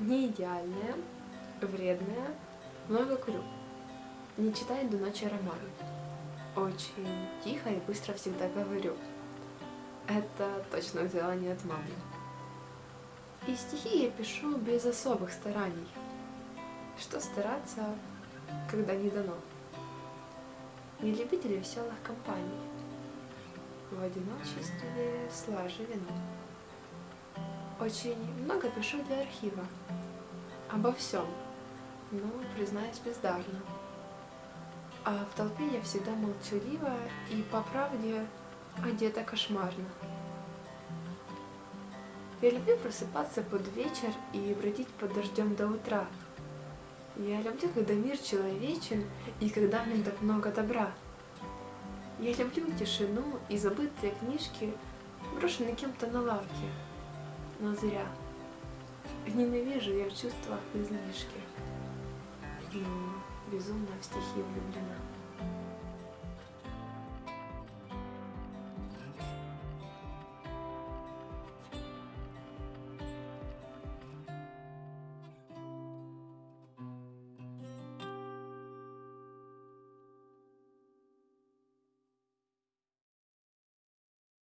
Не идеальная, вредная, много курю. Не читаю до ночи роман. Очень тихо и быстро всегда говорю. Это точно взяла не от мамы. И стихи я пишу без особых стараний. Что стараться, когда не дано? Не любитель веселых компаний. В одиночестве слаже вино. Очень много пишу для архива. Обо всем, но, признаюсь, бездарно. А в толпе я всегда молчалива и, по правде, одета кошмарно. Я люблю просыпаться под вечер и бродить под дождем до утра. Я люблю, когда мир человечен и когда в нем так много добра. Я люблю тишину и забытые книжки, брошенные кем-то на лавке но зря. Ненавижу я в чувствах излишки, но безумно в стихи влюблена.